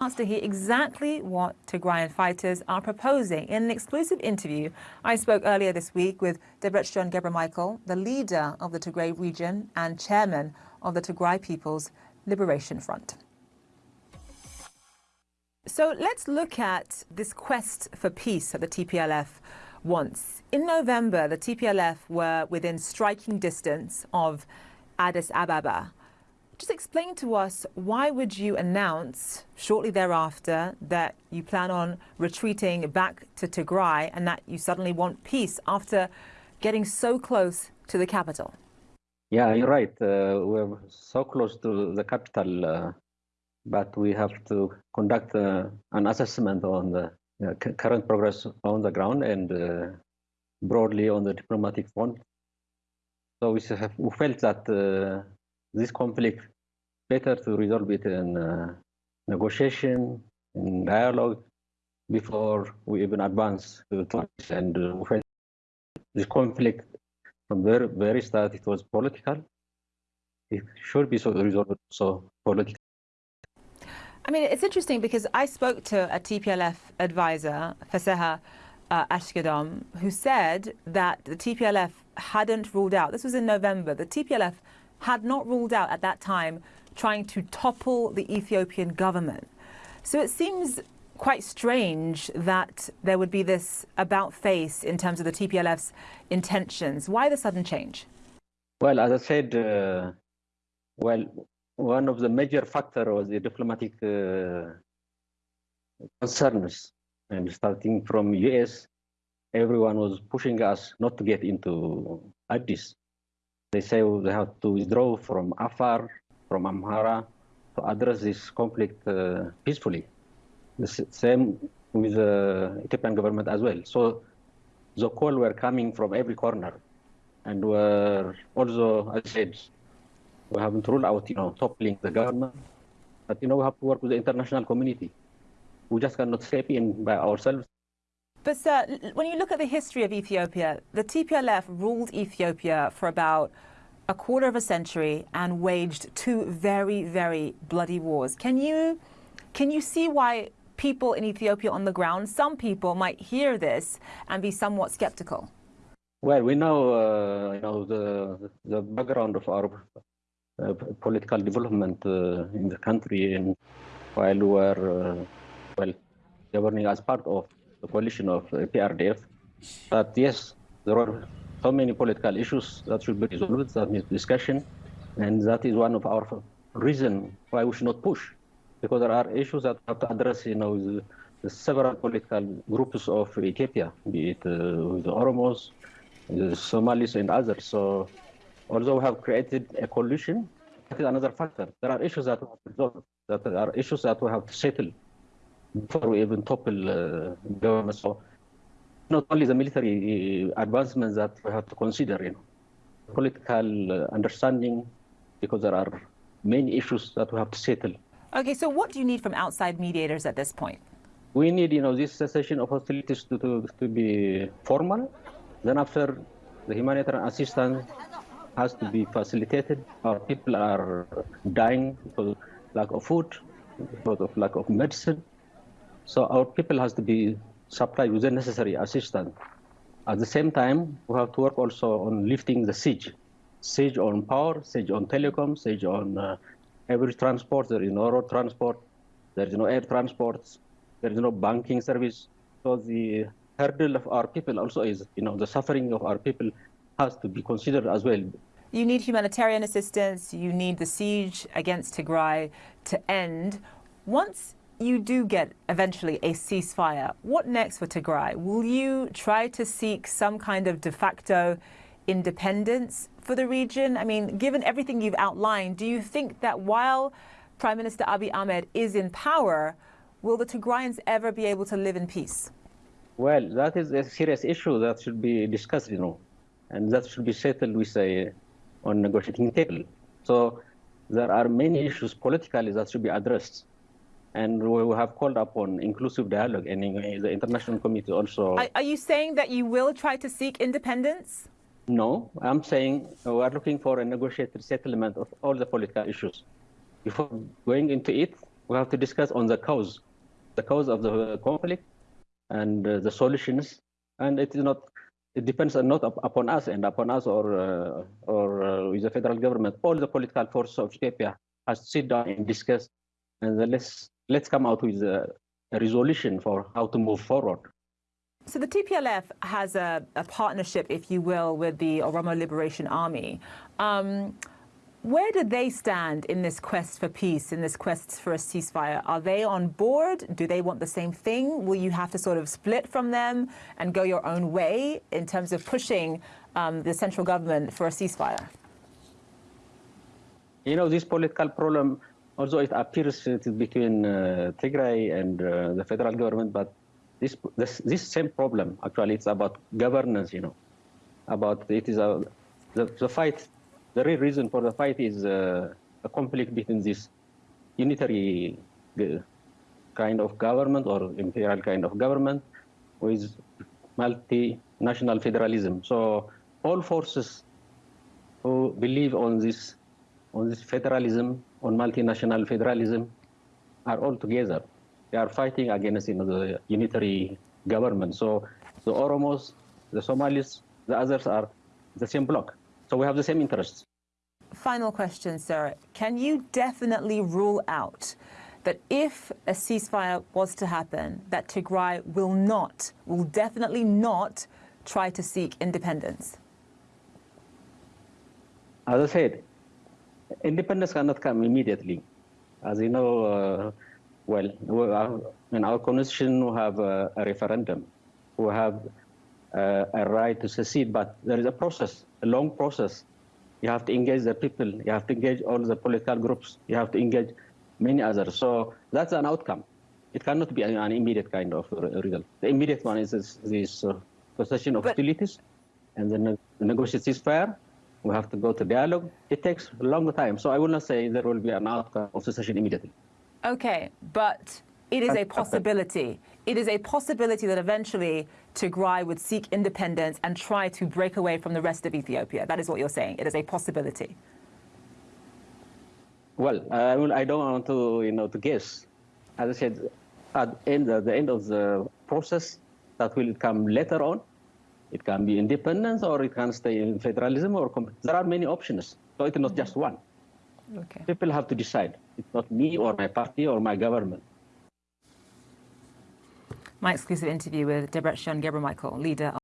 to hear exactly what Tigrayan fighters are proposing. In an exclusive interview, I spoke earlier this week with Debretsion Gebremichael, the leader of the Tigray region and chairman of the Tigray People's Liberation Front. So let's look at this quest for peace that the TPLF wants. In November, the TPLF were within striking distance of Addis Ababa. Just explain to us why would you announce shortly thereafter that you plan on retreating back to Tigray and that you suddenly want peace after getting so close to the capital? Yeah, you're right. Uh, we're so close to the capital, uh, but we have to conduct uh, an assessment on the current progress on the ground and uh, broadly on the diplomatic front. So we, have, we felt that uh, this conflict better to resolve it in uh, negotiation, in dialogue, before we even advance to it. And uh, this conflict from the very, start, it was political. It should be so resolved so political. I mean, it's interesting because I spoke to a TPLF advisor, Faseha uh, Ashkedom, who said that the TPLF hadn't ruled out, this was in November, the TPLF had not ruled out at that time trying to topple the Ethiopian government. So it seems quite strange that there would be this about face in terms of the TPLF's intentions. Why the sudden change? Well, as I said, uh, well, one of the major factors was the diplomatic uh, concerns. And starting from US, everyone was pushing us not to get into Addis. They say they have to withdraw from Afar, from Amhara, to address this conflict uh, peacefully. The same with the Ethiopian government as well. So the call were coming from every corner, and were also, as I said, we haven't ruled out, you know, toppling the government, but you know, we have to work with the international community. We just cannot step in by ourselves. But sir, when you look at the history of Ethiopia, the TPLF ruled Ethiopia for about a quarter of a century and waged two very, very bloody wars. Can you, can you see why people in Ethiopia on the ground, some people might hear this and be somewhat skeptical? Well, we know, uh, you know the, the background of our uh, political development uh, in the country and while we were, uh, well, governing as part of the coalition of EPRDF. But yes, there were so many political issues that should be resolved, that needs discussion, and that is one of our reason why we should not push, because there are issues that have to address, you know, the, the several political groups of Ethiopia, be it uh, the Oromos, the Somalis, and others. So although we have created a coalition, that is another factor. There are issues that we have to resolve, that there are issues that we have to settle before we even topple uh, government. So not only the military uh, advancements that we have to consider, you know, political uh, understanding, because there are many issues that we have to settle. Okay, so what do you need from outside mediators at this point? We need, you know, this cessation of hostilities to, to, to be formal. Then after, the humanitarian assistance has to be facilitated. Our people are dying because of lack of food, because of lack of medicine. So our people has to be supply with the necessary assistance. At the same time, we have to work also on lifting the siege. Siege on power, siege on telecom, siege on uh, every transport. There is no road transport, there is no air transport, there is no banking service. So the hurdle of our people also is, you know, the suffering of our people has to be considered as well. You need humanitarian assistance, you need the siege against Tigray to end. Once you do get eventually a ceasefire, what next for Tigray? Will you try to seek some kind of de facto independence for the region? I mean, given everything you've outlined, do you think that while Prime Minister Abiy Ahmed is in power, will the Tigrayans ever be able to live in peace? Well, that is a serious issue that should be discussed, you know, and that should be settled with a on negotiating table. So there are many issues politically that should be addressed and we have called upon inclusive dialogue and the international community also. Are, are, you saying that you will try to seek independence? No, I'm saying we are looking for a negotiated settlement of all the political issues. Before going into it, We have to discuss on the cause, the cause of the conflict, and uh, the solutions. And it is not. It depends not upon us and upon us or uh, or uh, with the federal government. All the political forces of Ethiopia has to sit down and discuss, and let's let's come out with a, a resolution for how to move forward. So the TPLF has a, a, partnership, if you will, with the Oromo Liberation Army. Um, where do they stand in this quest for peace, in this quest for a ceasefire? Are they on board? Do they want the same thing? Will you have to sort of split from them and go your own way in terms of pushing um, the central government for a ceasefire? You know, this political problem, although it appears it is between uh, Tigray and uh, the federal government, but this, this, this same problem, actually, it's about governance, you know, about it is a, the, the fight the real reason for the fight is uh, a conflict between this unitary uh, kind of government or imperial kind of government with multinational federalism. So all forces who believe on this on this federalism, on multinational federalism, are all together. They are fighting against you know, the unitary government. So the Oromos, the Somalis, the others are the same bloc. So we have the same interests. Final question, sir. Can you definitely rule out that if a ceasefire was to happen, that Tigray will not, will definitely not try to seek independence? As I said, independence cannot come immediately. As you know, uh, well, in our constitution, we have a, a referendum. We have uh, a right to secede, but there is a process, a long process. You have to engage the people. You have to engage all the political groups. You have to engage many others. So that's an outcome. It cannot be an immediate kind of result. The immediate one is this, this uh, cessation of but, hostilities and then the negotiate ceasefire. We have to go to dialogue. It takes a long time. So I will not say there will be an outcome of secession immediately. Okay, but it is a possibility. It is a possibility that eventually Tigray would seek independence and try to break away from the rest of Ethiopia. That is what you're saying. It is a possibility. Well, I, will, I don't want to, you know, to guess. As I said, at end, at the end of the process, that will come later on. It can be independence, or it can stay in federalism, or there are many options. So it's not just one. Okay. People have to decide. It's not me or my party or my government. My exclusive interview with Debretsion Gebremichael, leader